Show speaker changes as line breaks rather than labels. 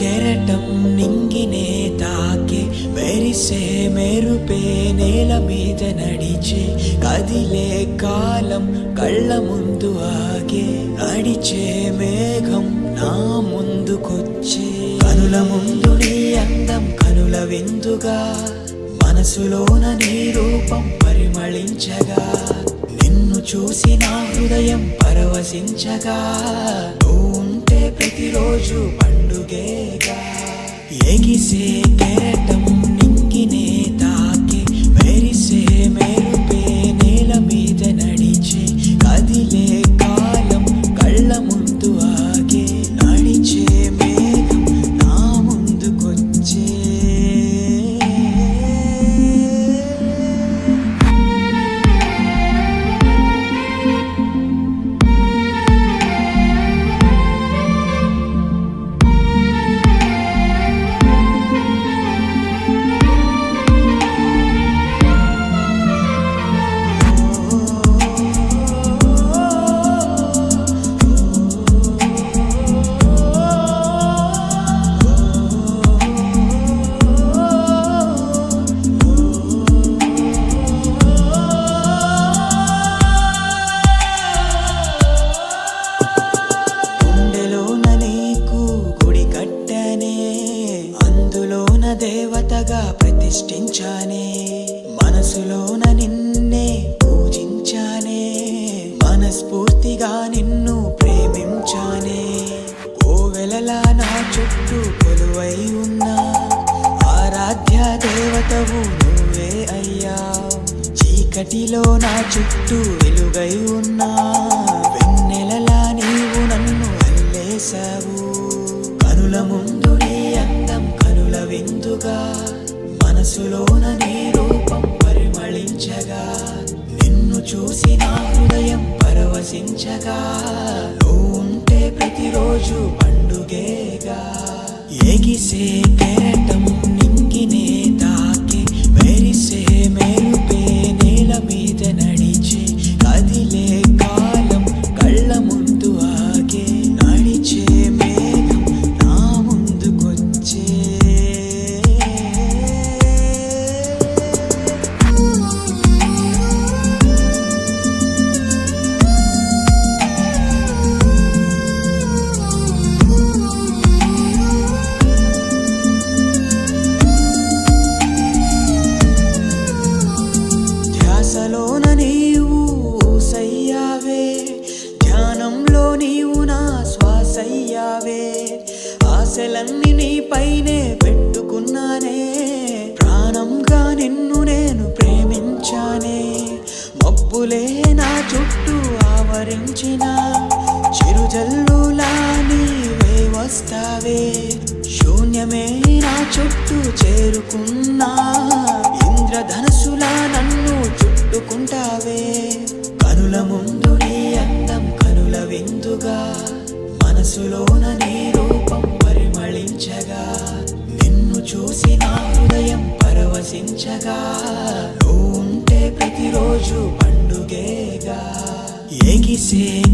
కెరటం నింగినే తాకే మెరిసే మెరుపే నేల మీద నడిచే కదిలే కాలం కళ్ళ ముందు ఆగే అడిచే మేఘం నా ముందుకొచ్చే. కనుల ముందు నీ అందం కనుల విందుగా. మనసులోన నీ రూపం పరిమళించగా. నిన్ను చూసి నా హృదయం పరవశించగా. నువ్వు ఉంటే ప్రతిరోజు పండుగే ఎగిసే సృష్టించానే మనసులోన నిన్నే పూజించానే మనస్ఫూర్తిగా నిన్ను ప్రేమించానే. కోవెలలా నా చుట్టూ కొలువై ఉన్నా ఆరాధ్య దేవతవు నువ్వే అయ్యా. చీకటిలో నా చుట్టూ వెలుగై ఉన్నా వెన్నెలలా నీవు నన్ను అల్లేశావు. కనుల ముందు నీ అందం కనుల విందుగా మనసులోన నీ రూపం పరిమళించగా నిన్ను చూసి నా హృదయం పరవశించగా నువ్వు ఉంటే ప్రతిరోజు పండుగేగా. ఎగిసే ఆశలన్నీ నీపైనే పెట్టుకున్నానే. ప్రాణంగా నిన్ను నేను ప్రేమించానే. మబ్బులే నా చుట్టూ ఆవరించిన. చిరుజల్లులా నీవే వస్తావే. శూన్యమే నా చుట్టూ చేరుకున్నా. ఇంద్రధనసులా see.